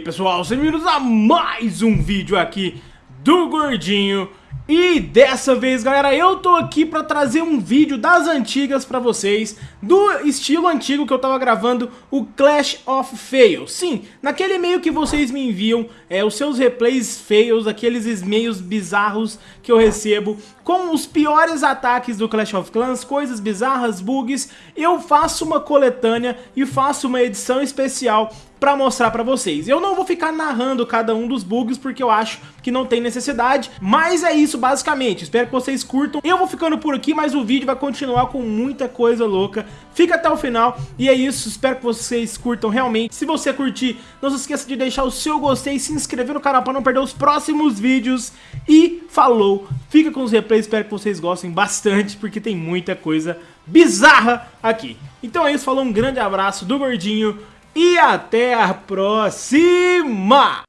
aí pessoal, sejam bem-vindos a mais um vídeo aqui do Gordinho e dessa vez, galera, eu tô aqui pra trazer um vídeo das antigas pra vocês, do estilo antigo que eu tava gravando, o Clash of Fails. Sim, naquele e-mail que vocês me enviam, é, os seus replays fails, aqueles e-mails bizarros que eu recebo, com os piores ataques do Clash of Clans, coisas bizarras, bugs, eu faço uma coletânea e faço uma edição especial pra mostrar pra vocês. Eu não vou ficar narrando cada um dos bugs porque eu acho que não tem necessidade, mas é isso basicamente. Espero que vocês curtam. Eu vou ficando por aqui, mas o vídeo vai continuar com muita coisa louca. Fica até o final e é isso. Espero que vocês curtam realmente. Se você curtir, não se esqueça de deixar o seu gostei e se inscrever no canal para não perder os próximos vídeos. E falou! Fica com os replays, espero que vocês gostem bastante porque tem muita coisa bizarra aqui. Então é isso, falou, um grande abraço do Gordinho e até a próxima!